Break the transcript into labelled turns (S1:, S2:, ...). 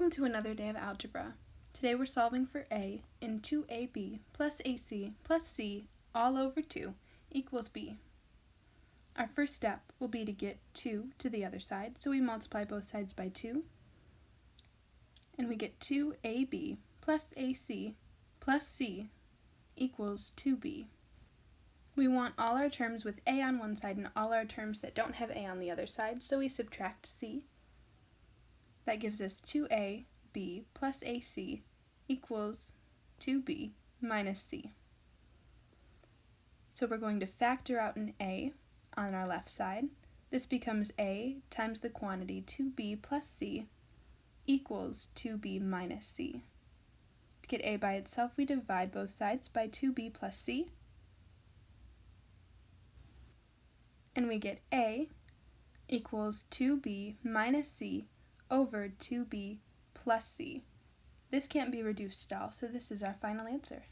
S1: Welcome to another day of algebra. Today we're solving for a in 2ab plus ac plus c all over 2 equals b. Our first step will be to get 2 to the other side, so we multiply both sides by 2, and we get 2ab plus ac plus c equals 2b. We want all our terms with a on one side and all our terms that don't have a on the other side, so we subtract c. That gives us 2ab plus ac equals 2b minus c. So we're going to factor out an a on our left side. This becomes a times the quantity 2b plus c equals 2b minus c. To get a by itself, we divide both sides by 2b plus c, and we get a equals 2b minus c over 2b plus c. This can't be reduced at all, so this is our final answer.